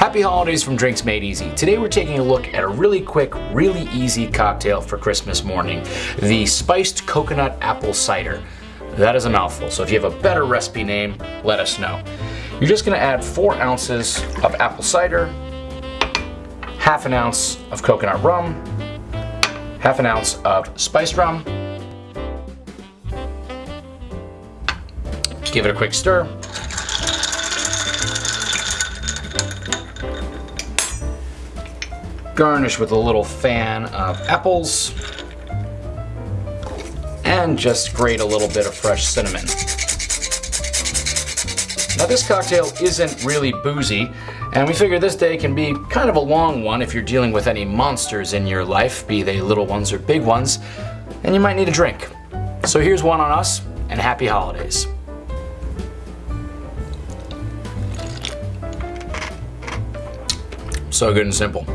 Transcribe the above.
Happy holidays from Drinks Made Easy. Today we're taking a look at a really quick, really easy cocktail for Christmas morning, the Spiced Coconut Apple Cider. That is a mouthful, so if you have a better recipe name, let us know. You're just gonna add four ounces of apple cider, half an ounce of coconut rum, half an ounce of spiced rum, give it a quick stir, garnish with a little fan of apples, and just grate a little bit of fresh cinnamon. Now this cocktail isn't really boozy, and we figure this day can be kind of a long one if you're dealing with any monsters in your life, be they little ones or big ones, and you might need a drink. So here's one on us, and happy holidays. So good and simple.